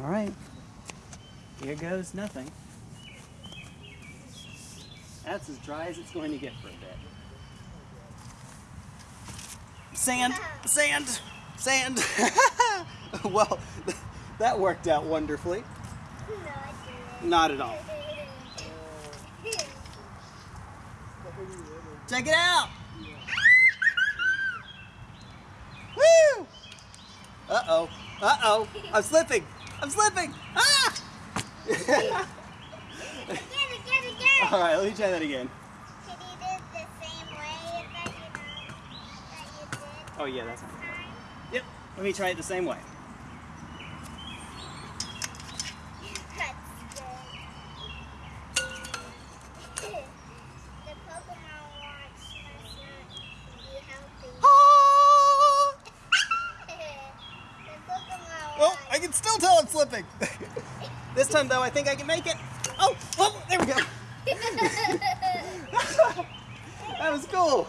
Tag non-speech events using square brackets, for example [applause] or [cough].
All right. Here goes nothing. That's as dry as it's going to get for a bit. Sand, sand, sand. [laughs] well, [laughs] that worked out wonderfully. Not at all. Check it out. Woo! Uh-oh. Uh-oh. I'm slipping. I'm slipping. Ah! Get it, get it, get it. All right, let me try that again. Can you do it the same way that you know that you did Oh, yeah, that's last fine. Yep. Let me try it the same way. That's good. [laughs] the Pokemon watch must not be healthy. [laughs] The Pokemon Oh, watch. I can still tell I'm slipping. [laughs] this time, though, I think I can make it. Oh, oh, there we go. [laughs] [laughs] That was cool.